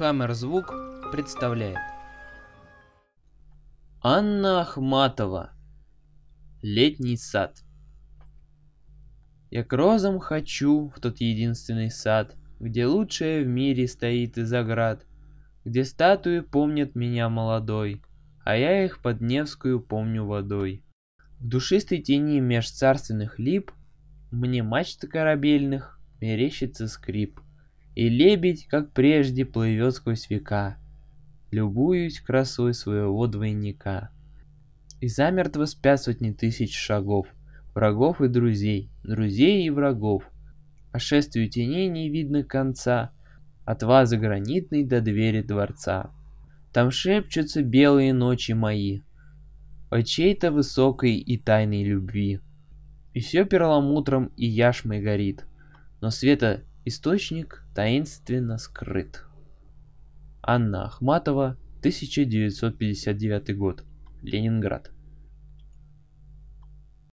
Хаммер Звук представляет. Анна Ахматова. Летний сад. Я к розам хочу в тот единственный сад, Где лучшее в мире стоит из оград, Где статуи помнят меня молодой, А я их под Невскую помню водой. В душистой тени меж царственных лип Мне мачт корабельных мерещится скрип — и лебедь, как прежде, плывет сквозь века. Любуюсь красой своего двойника. И замертво спят сотни тысяч шагов, Врагов и друзей, друзей и врагов. А шествию теней не видно конца, От вазы гранитной до двери дворца. Там шепчутся белые ночи мои О чьей-то высокой и тайной любви. И все перламутром и яшмой горит, Но света Источник таинственно скрыт. Анна Ахматова, 1959 год. Ленинград.